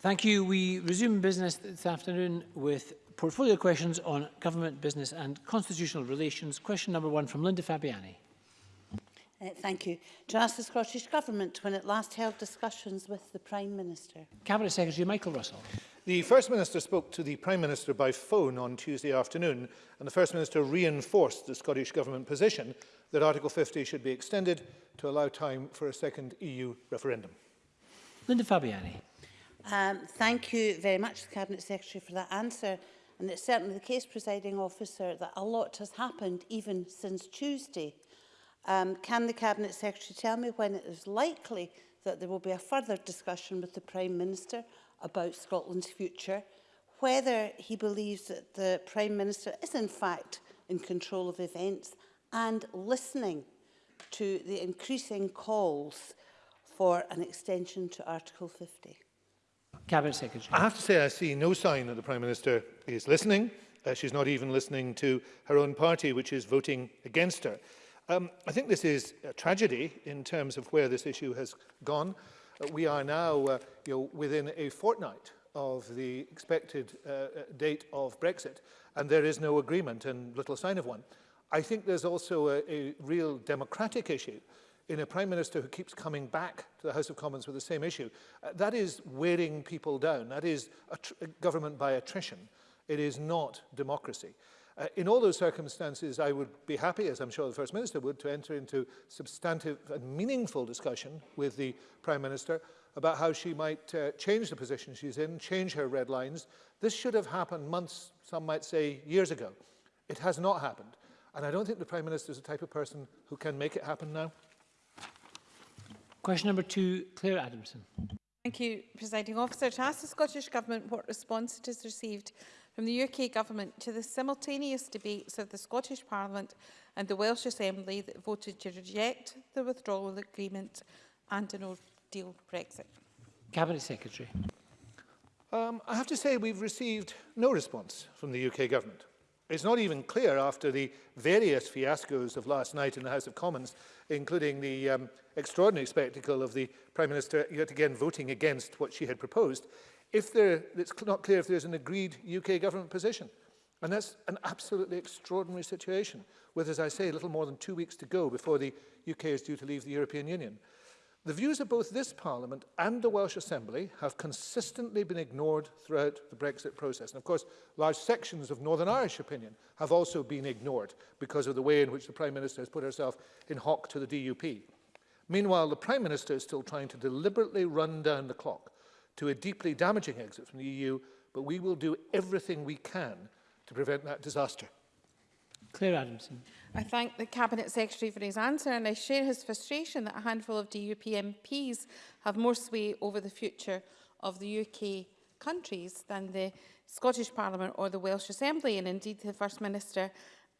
Thank you. We resume business this afternoon with portfolio questions on government, business and constitutional relations. Question number one from Linda Fabiani. Uh, thank you. To ask the Scottish Government when it last held discussions with the Prime Minister. Cabinet Secretary Michael Russell. The First Minister spoke to the Prime Minister by phone on Tuesday afternoon and the First Minister reinforced the Scottish Government position that Article 50 should be extended to allow time for a second EU referendum. Linda Fabiani. Um, thank you very much the Cabinet Secretary for that answer. And it's certainly the case, presiding officer, that a lot has happened even since Tuesday. Um, can the Cabinet Secretary tell me when it is likely that there will be a further discussion with the Prime Minister about Scotland's future, whether he believes that the Prime Minister is in fact in control of events and listening to the increasing calls for an extension to Article 50? Cabinet Secretary. I have to say I see no sign that the Prime Minister is listening. Uh, she's not even listening to her own party, which is voting against her. Um, I think this is a tragedy in terms of where this issue has gone. Uh, we are now uh, you know, within a fortnight of the expected uh, uh date of Brexit, and there is no agreement and little sign of one. I think there's also a, a real democratic issue uh, in a prime minister who keeps coming back to the House of Commons with the same issue. Uh, that is wearing people down. That is a government by attrition. It is not democracy. Uh, in all those circumstances, I would be happy, as I'm sure the First Minister would, to enter into substantive and meaningful discussion with the Prime Minister about how she might uh, change the position she's in, change her red lines. This should have happened months, some might say years ago. It has not happened. And I don't think the Prime Minister is the type of person who can make it happen now. Question number two, Claire Adamson. Thank you, Presiding Officer. To ask the Scottish Government what response it has received from the UK Government to the simultaneous debates of the Scottish Parliament and the Welsh Assembly that voted to reject the withdrawal agreement and an no-deal Brexit. Cabinet Secretary. Um, I have to say we've received no response from the UK Government. It's not even clear after the various fiascos of last night in the House of Commons, including the um, extraordinary spectacle of the Prime Minister yet again voting against what she had proposed, if there, it's not clear if there's an agreed UK government position. And that's an absolutely extraordinary situation, with, as I say, little more than two weeks to go before the UK is due to leave the European Union. The views of both this Parliament and the Welsh Assembly have consistently been ignored throughout the Brexit process. And of course, large sections of Northern Irish opinion have also been ignored because of the way in which the Prime Minister has put herself in hock to the DUP. Meanwhile, the Prime Minister is still trying to deliberately run down the clock to a deeply damaging exit from the EU, but we will do everything we can to prevent that disaster. Claire Adamson. I thank the Cabinet Secretary for his answer and I share his frustration that a handful of DUP MPs have more sway over the future of the UK countries than the Scottish Parliament or the Welsh Assembly and indeed the First Minister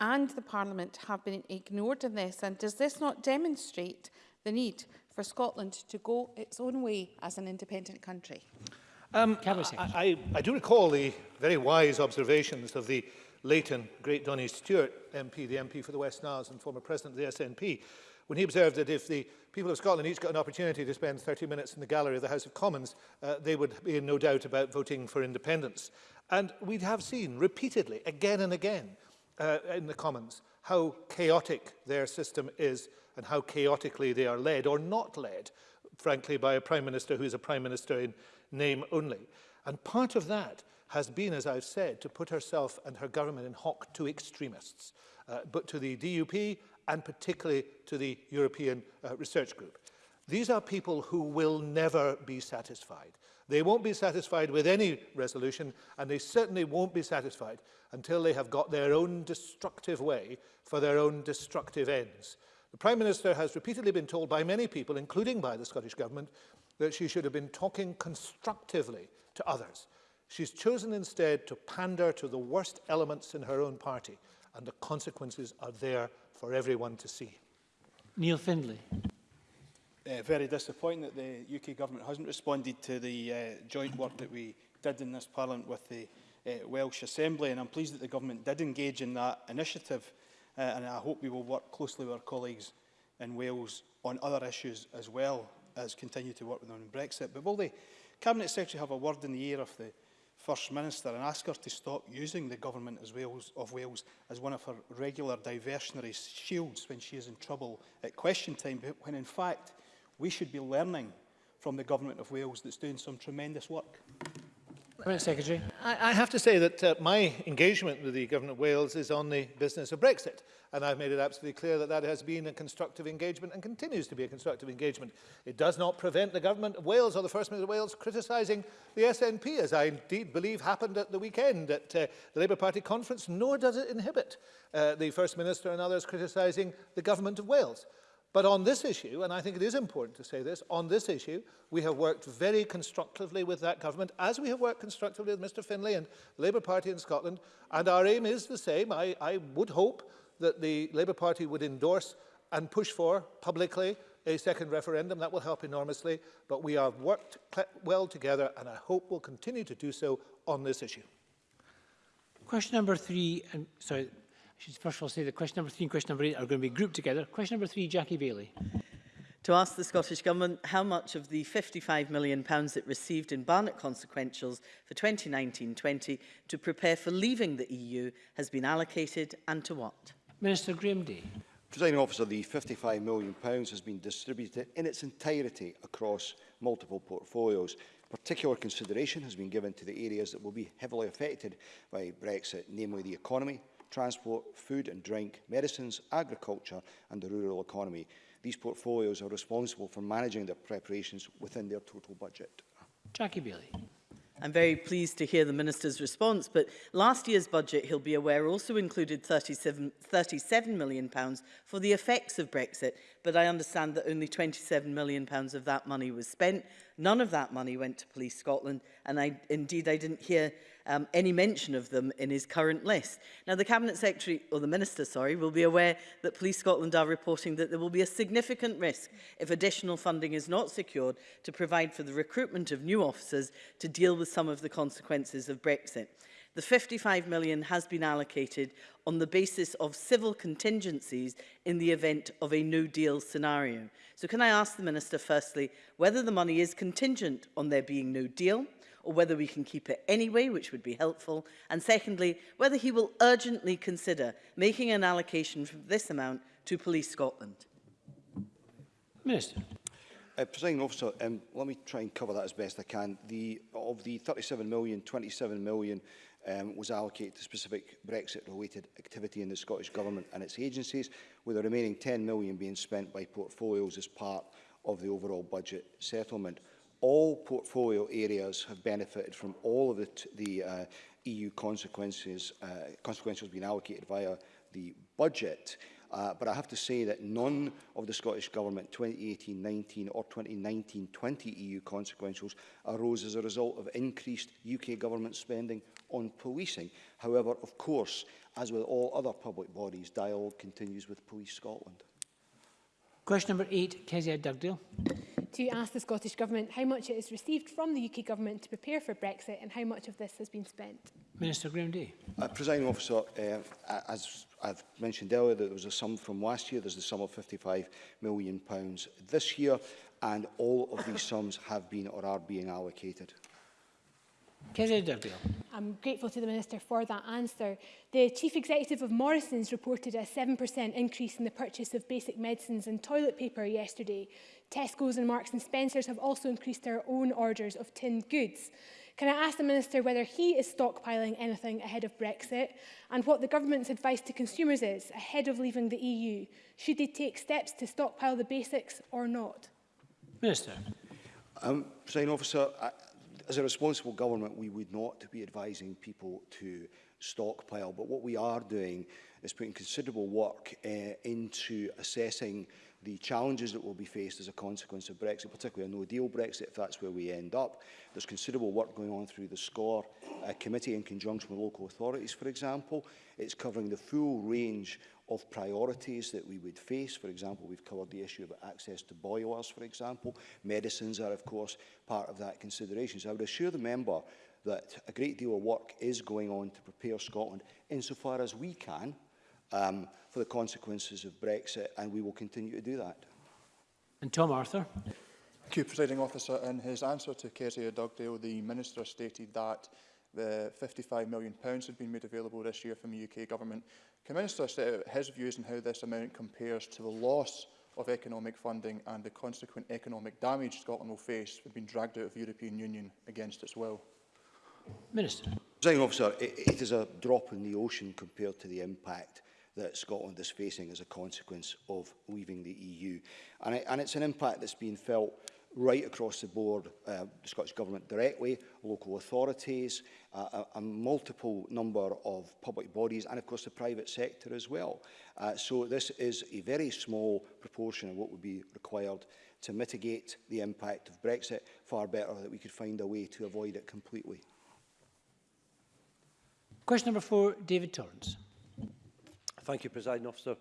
and the Parliament have been ignored in this and does this not demonstrate the need for Scotland to go its own way as an independent country? Um, I, I, I do recall the very wise observations of the Leighton, great Donny Stewart MP, the MP for the West Niles and former president of the SNP, when he observed that if the people of Scotland each got an opportunity to spend 30 minutes in the gallery of the House of Commons, uh, they would be in no doubt about voting for independence. And we have seen repeatedly, again and again, uh, in the Commons, how chaotic their system is and how chaotically they are led or not led, frankly, by a Prime Minister who is a Prime Minister in name only. And part of that has been, as I've said, to put herself and her government in hock to extremists, uh, but to the DUP and particularly to the European uh, Research Group. These are people who will never be satisfied. They won't be satisfied with any resolution, and they certainly won't be satisfied until they have got their own destructive way for their own destructive ends. The Prime Minister has repeatedly been told by many people, including by the Scottish Government, that she should have been talking constructively to others. She's chosen instead to pander to the worst elements in her own party, and the consequences are there for everyone to see. Neil Findlay. Uh, very disappointing that the UK government hasn't responded to the uh, joint work that we did in this parliament with the uh, Welsh Assembly, and I'm pleased that the government did engage in that initiative, uh, and I hope we will work closely with our colleagues in Wales on other issues as well as continue to work with them on Brexit. But will the Cabinet Secretary have a word in the ear of the First Minister and ask her to stop using the Government as Wales, of Wales as one of her regular diversionary shields when she is in trouble at question time, when in fact we should be learning from the Government of Wales that's doing some tremendous work. Cabinet Secretary. I, I have to say that uh, my engagement with the Government of Wales is on the business of Brexit. And I've made it absolutely clear that that has been a constructive engagement and continues to be a constructive engagement. It does not prevent the Government of Wales or the First Minister of Wales criticising the SNP, as I indeed believe happened at the weekend at uh, the Labour Party conference, nor does it inhibit uh, the First Minister and others criticising the Government of Wales. But on this issue, and I think it is important to say this, on this issue, we have worked very constructively with that government, as we have worked constructively with Mr Finlay and the Labour Party in Scotland, and our aim is the same. I, I would hope that the Labour Party would endorse and push for publicly a second referendum. That will help enormously, but we have worked well together and I hope we'll continue to do so on this issue. Question number three, and sorry, I should first of all say that question number three and question number eight are going to be grouped together. Question number three, Jackie Bailey. To ask the Scottish Government how much of the £55 million pounds it received in Barnett consequentials for 2019-20 to prepare for leaving the EU has been allocated and to what? Minister Graham Day. Presiding officer, the £55 million pounds has been distributed in its entirety across multiple portfolios. Particular consideration has been given to the areas that will be heavily affected by Brexit, namely the economy, transport, food and drink, medicines, agriculture and the rural economy. These portfolios are responsible for managing their preparations within their total budget. Jackie Bailey. I'm very pleased to hear the Minister's response, but last year's budget, he'll be aware, also included £37, £37 million pounds for the effects of Brexit, but I understand that only £27 million pounds of that money was spent, None of that money went to Police Scotland, and I, indeed I didn't hear um, any mention of them in his current list. Now, the Cabinet Secretary, or the Minister, sorry, will be aware that Police Scotland are reporting that there will be a significant risk if additional funding is not secured to provide for the recruitment of new officers to deal with some of the consequences of Brexit. The 55 million has been allocated on the basis of civil contingencies in the event of a no deal scenario. So can I ask the Minister firstly whether the money is contingent on there being no deal or whether we can keep it anyway, which would be helpful, and secondly, whether he will urgently consider making an allocation from this amount to Police Scotland. Minister. Uh, Presiding officer, um, let me try and cover that as best I can. The, of the 37 million, 27 million um, was allocated to specific Brexit-related activity in the Scottish Government and its agencies, with the remaining £10 million being spent by portfolios as part of the overall budget settlement. All portfolio areas have benefited from all of the, the uh, EU consequences, uh, consequences being allocated via the budget. Uh, but I have to say that none of the Scottish Government 2018-19 or 2019-20 EU consequentials arose as a result of increased UK Government spending on policing. However, of course, as with all other public bodies, dialogue continues with Police Scotland. Question number eight, Kezia Dugdale. To ask the Scottish Government how much it has received from the UK Government to prepare for Brexit and how much of this has been spent. Minister Graham-Day. Uh, Presiding officer, uh, as I've mentioned earlier, that there was a sum from last year, there's the sum of £55 million pounds this year, and all of these sums have been or are being allocated. I'm grateful to the Minister for that answer. The Chief Executive of Morrison's reported a 7% increase in the purchase of basic medicines and toilet paper yesterday. Tesco's and Marks and Spencer's have also increased their own orders of tinned goods. Can I ask the Minister whether he is stockpiling anything ahead of Brexit and what the government's advice to consumers is ahead of leaving the EU? Should they take steps to stockpile the basics or not? Minister. Um, President Officer, I, as a responsible government, we would not be advising people to stockpile. But what we are doing is putting considerable work uh, into assessing the challenges that will be faced as a consequence of Brexit, particularly a no-deal Brexit, if that's where we end up. There's considerable work going on through the SCORE uh, committee in conjunction with local authorities, for example. It's covering the full range of priorities that we would face. For example, we've covered the issue of access to boilers, for example. Medicines are, of course, part of that consideration. So I would assure the member that a great deal of work is going on to prepare Scotland insofar as we can, um, for the consequences of Brexit, and we will continue to do that. And Tom Arthur. Thank you, Presiding Officer. In his answer to Kezia Dugdale, the Minister stated that the £55 million pounds had been made available this year from the UK Government. Can Minister set out his views on how this amount compares to the loss of economic funding and the consequent economic damage Scotland will face from being dragged out of the European Union against its will? Minister. Presiding Officer, it, it is a drop in the ocean compared to the impact that Scotland is facing as a consequence of leaving the EU. And, it, and it's an impact that's been felt right across the board, uh, the Scottish Government directly, local authorities, uh, a, a multiple number of public bodies and of course the private sector as well. Uh, so this is a very small proportion of what would be required to mitigate the impact of Brexit, far better that we could find a way to avoid it completely. Question number four, David Torrance. Thank you, President Officer.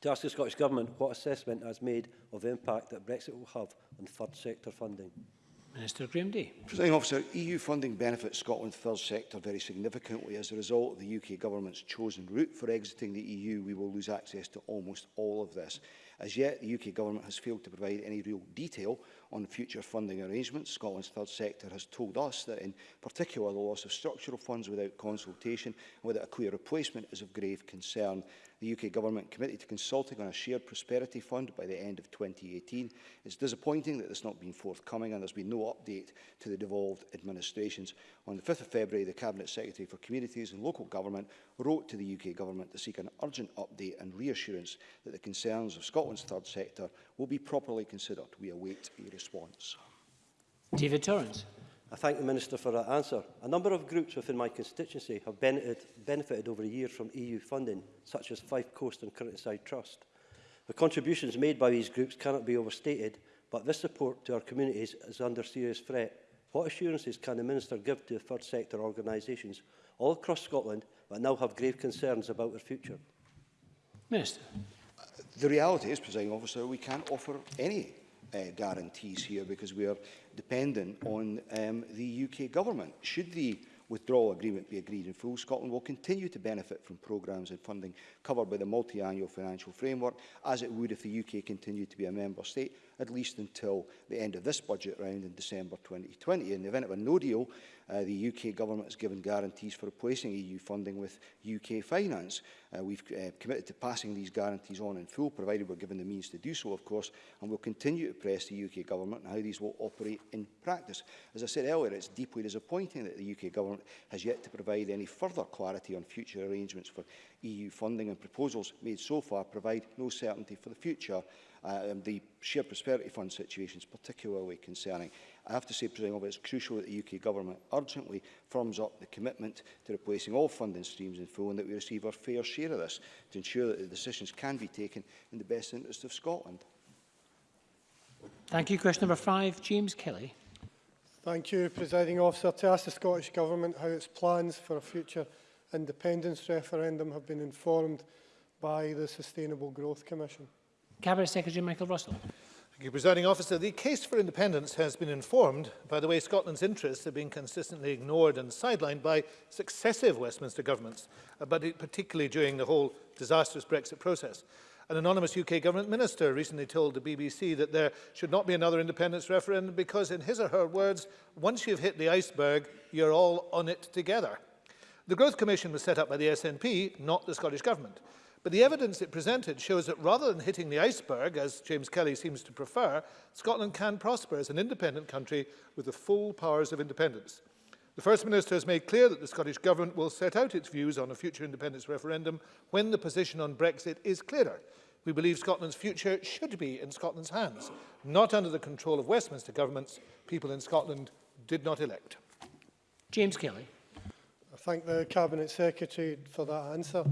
To ask the Scottish Government what assessment has made of the impact that Brexit will have on third sector funding. Minister Graham Day. Presiding officer, EU funding benefits Scotland's third sector very significantly. As a result of the UK government's chosen route for exiting the EU, we will lose access to almost all of this. As yet, the UK government has failed to provide any real detail on future funding arrangements. Scotland's third sector has told us that in particular the loss of structural funds without consultation and without a clear replacement is of grave concern. The UK Government committed to consulting on a shared prosperity fund by the end of 2018. It's disappointing that this has not been forthcoming and there's been no update to the devolved administrations. On the 5th of February, the Cabinet Secretary for Communities and Local Government wrote to the UK Government to seek an urgent update and reassurance that the concerns of Scotland's third sector will be properly considered. We await a response. David Torrance. I thank the Minister for that answer. A number of groups within my constituency have benefited, benefited over the years from EU funding, such as Fife Coast and Currentside Trust. The contributions made by these groups cannot be overstated, but this support to our communities is under serious threat What assurances can the Minister give to third sector organisations all across Scotland that now have grave concerns about their future? Minister. The reality is, Presiding Officer, we can't offer any uh, guarantees here because we are dependent on um, the UK government. Should the withdrawal agreement be agreed in full, Scotland will continue to benefit from programmes and funding covered by the multi-annual financial framework, as it would if the UK continued to be a member state, at least until the end of this budget round in December 2020. In the event of a no deal, uh, the UK government has given guarantees for replacing EU funding with UK finance. Uh, we've uh, committed to passing these guarantees on in full, provided we're given the means to do so, of course, and we'll continue to press the UK Government on how these will operate in practice. As I said earlier, it's deeply disappointing that the UK Government has yet to provide any further clarity on future arrangements for EU funding and proposals made so far provide no certainty for the future. Uh, and the sheer prosperity fund situation is particularly concerning. I have to say, President Officer, it's crucial that the UK Government urgently firms up the commitment to replacing all funding streams in full and that we receive our fair share of this to ensure that the decisions can be taken in the best interest of Scotland. Thank you. Question number five, James Kelly. Thank you, Presiding Officer. To ask the Scottish Government how its plans for a future independence referendum have been informed by the Sustainable Growth Commission. Cabinet Secretary Michael Russell. Thank you, Presiding Officer. The case for independence has been informed by the way Scotland's interests have been consistently ignored and sidelined by successive Westminster governments, uh, but it, particularly during the whole disastrous Brexit process. An anonymous UK government minister recently told the BBC that there should not be another independence referendum because, in his or her words, once you've hit the iceberg, you're all on it together. The Growth Commission was set up by the SNP, not the Scottish Government. But the evidence it presented shows that rather than hitting the iceberg, as James Kelly seems to prefer, Scotland can prosper as an independent country with the full powers of independence. The First Minister has made clear that the Scottish Government will set out its views on a future independence referendum when the position on Brexit is clearer. We believe Scotland's future should be in Scotland's hands, not under the control of Westminster governments people in Scotland did not elect. James Kelly. I thank the Cabinet Secretary for that answer.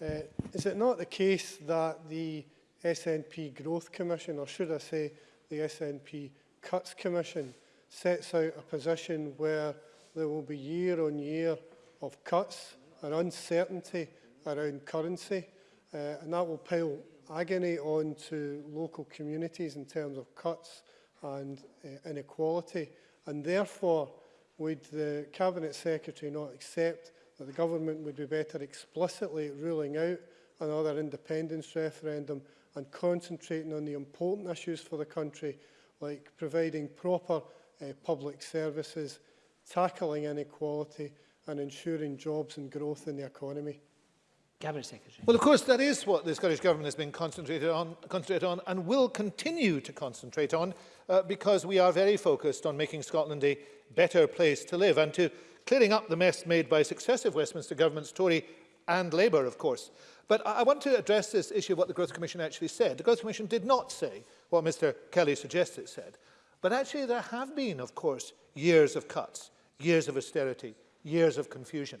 Uh, is it not the case that the SNP Growth Commission, or should I say the SNP Cuts Commission, sets out a position where there will be year on year of cuts and uncertainty around currency, uh, and that will pile agony on to local communities in terms of cuts and uh, inequality, and therefore would the Cabinet Secretary not accept that the government would be better explicitly ruling out another independence referendum and concentrating on the important issues for the country, like providing proper uh, public services, tackling inequality and ensuring jobs and growth in the economy. Cabinet Secretary. Well, of course, that is what the Scottish Government has been concentrated on, concentrated on and will continue to concentrate on uh, because we are very focused on making Scotland a better place to live and to clearing up the mess made by successive Westminster governments, Tory and Labour, of course. But I, want to address this issue of what the Growth Commission actually said. The Growth Commission did not say what Mr Kelly suggests it said. But actually there have been, of course, years of cuts, years of austerity, years of confusion.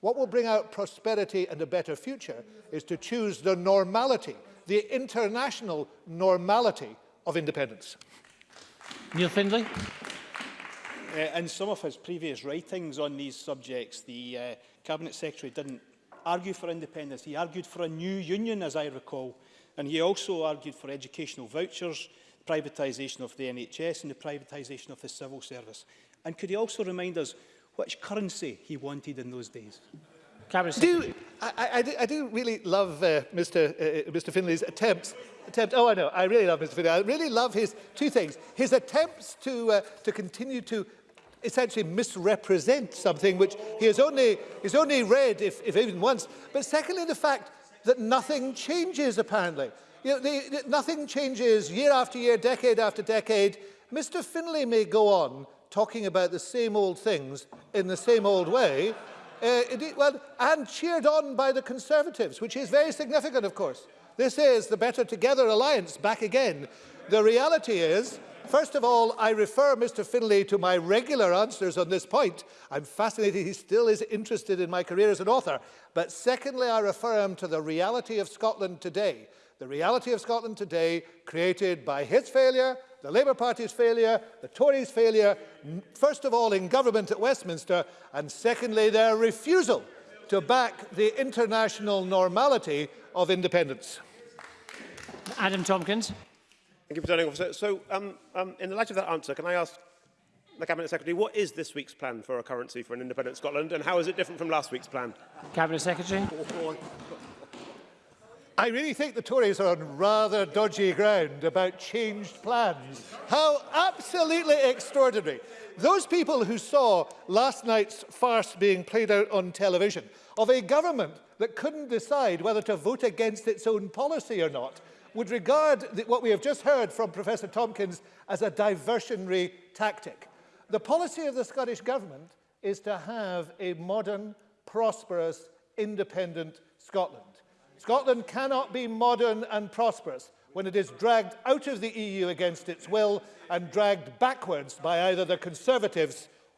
What will bring out prosperity and a better future is to choose the normality, the international normality of independence. Neil Findlay. Uh, in some of his previous writings on these subjects, the uh, Cabinet Secretary didn't argue for independence. He argued for a new union, as I recall, and he also argued for educational vouchers, privatisation of the NHS and the privatisation of the civil service. And could he also remind us which currency he wanted in those days? Cabinet do, I, I, do, I do really love uh, Mr, uh, uh Mr Finley's attempts. Attempt, oh, I know. I really love Mr Finley. I really love his two things. His attempts to, uh, to continue to essentially misrepresent something which he has only, he's only read, if, if even once. But secondly, the fact that nothing changes, apparently. You know, the, the, nothing changes year after year, decade after decade. Mr Finlay may go on talking about the same old things in the same old way, uh, indeed, well, and cheered on by the Conservatives, which is very significant, of course. This is the Better Together Alliance back again. The reality is First of all, I refer Mr Finlay to my regular answers on this point. I'm fascinated he still is interested in my career as an author. But secondly, I refer him to the reality of Scotland today. The reality of Scotland today created by his failure, the Labour Party's failure, the Tories' failure, first of all in government at Westminster, and secondly their refusal to back the international normality of independence. Adam Tompkins. Thank you, Presiding Officer. So, um, um, in the light of that answer, can I ask the Cabinet Secretary, what is this week's plan for a currency for an independent Scotland, and how is it different from last week's plan? Cabinet Secretary. I really think the Tories are on rather dodgy ground about changed plans. How absolutely extraordinary. Those people who saw last night's farce being played out on television of a government that couldn't decide whether to vote against its own policy or not would regard the, what we have just heard from Professor Tompkins as a diversionary tactic. The policy of the Scottish Government is to have a modern, prosperous, independent Scotland. Scotland cannot be modern and prosperous when it is dragged out of the EU against its will and dragged backwards by either the Conservatives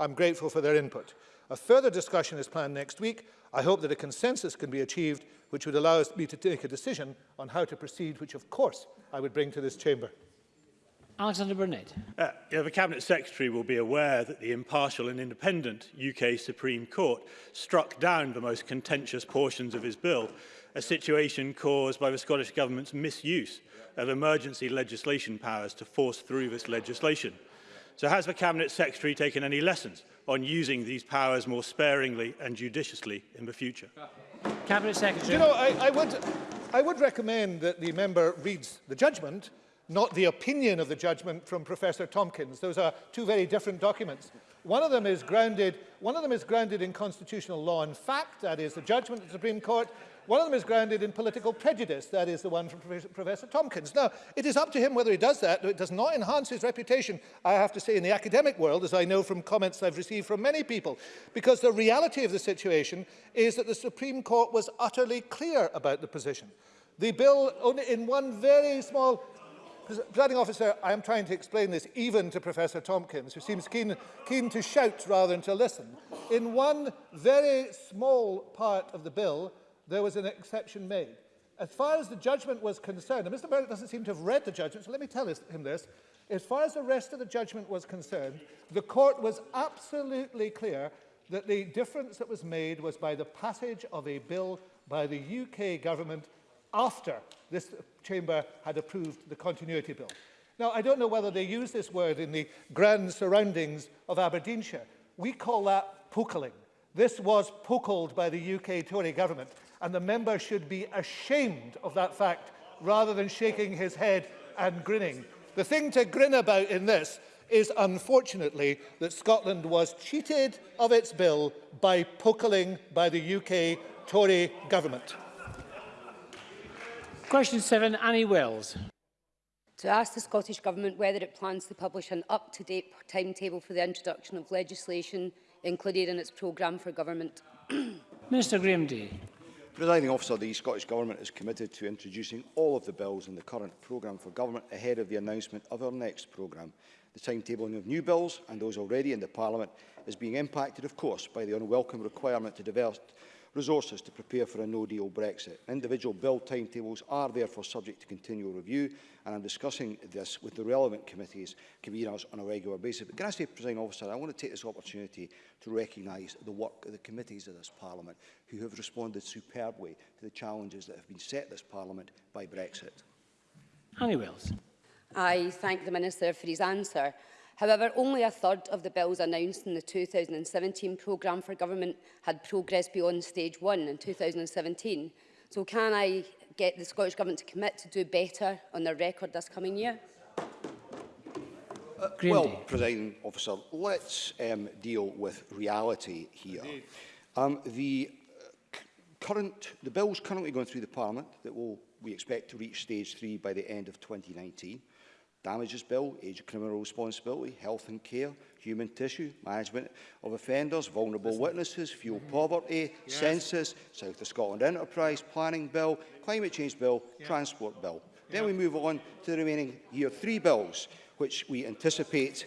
I'm grateful for their input. A further discussion is planned next week. I hope that a consensus can be achieved which would allow me to take a decision on how to proceed, which of course I would bring to this chamber. Alexander Burnett. Uh, yeah, the Cabinet Secretary will be aware that the impartial and independent UK Supreme Court struck down the most contentious portions of his bill, a situation caused by the Scottish Government's misuse of emergency legislation powers to force through this legislation. So has the Cabinet Secretary taken any lessons on using these powers more sparingly and judiciously in the future? Cabinet Secretary. You know, I, I, would, I would recommend that the member reads the judgment, not the opinion of the judgment from Professor Tompkins. Those are two very different documents. One of them is grounded, one of them is grounded in constitutional law and fact, that is the judgment of the Supreme Court, One of them is grounded in political prejudice. That is the one from Professor Tompkins. Now, it is up to him whether he does that. It does not enhance his reputation, I have to say, in the academic world, as I know from comments I've received from many people, because the reality of the situation is that the Supreme Court was utterly clear about the position. The bill, only in one very small Presiding officer, I am trying to explain this even to Professor Tompkins, who seems keen, keen to shout rather than to listen. In one very small part of the bill, there was an exception made. As far as the judgment was concerned, and Mr. Murdoch doesn't seem to have read the judgment, so let me tell him this. As far as the rest of the judgment was concerned, the court was absolutely clear that the difference that was made was by the passage of a bill by the UK government after this chamber had approved the continuity bill. Now, I don't know whether they use this word in the grand surroundings of Aberdeenshire. We call that pokeling. This was pokelled by the UK Tory government. and the member should be ashamed of that fact rather than shaking his head and grinning. The thing to grin about in this is unfortunately that Scotland was cheated of its bill by pokeling by the UK Tory government. Question 7, Annie Wells. To ask the Scottish Government whether it plans to publish an up-to-date timetable for the introduction of legislation included in its programme for government. Minister Graham Day. Presiding officer, the Scottish Government is committed to introducing all of the bills in the current programme for government ahead of the announcement of our next programme. The timetabling of new bills and those already in the Parliament is being impacted, of course, by the unwelcome requirement to develop resources to prepare for a no-deal Brexit. Individual bill timetables are therefore subject to continual review, and I'm discussing this with the relevant committees, conveners on a regular basis. But can I say, President Officer, I want to take this opportunity to recognise the work of the committees of this Parliament, who have responded superbly to the challenges that have been set this Parliament by Brexit. Annie Wells. I thank the Minister for his answer. However, only a third of the bills announced in the 2017 programme for government had progressed beyond stage one in 2017. So can I get the Scottish Government to commit to do better on their record this coming year? Uh, well, Presiding Officer, let's um, deal with reality here. Um, the uh, current, the bill's currently going through the Parliament that will, we expect to reach stage three by the end of 2019 damages bill, age criminal responsibility, health and care, human tissue, management of offenders, vulnerable witnesses, fuel mm-hmm. poverty, yes. census, South of Scotland enterprise, planning bill, climate change bill, yeah. transport bill. Yeah. Then we move on to the remaining year three bills, which we anticipate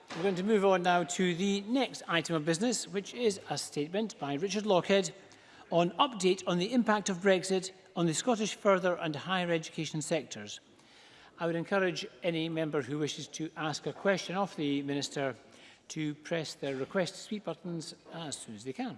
We're going to move on now to the next item of business, which is a statement by Richard Lockhead, on update on the impact of Brexit on the Scottish further and higher education sectors. I would encourage any member who wishes to ask a question of the Minister to press their request to speak buttons as soon as they can.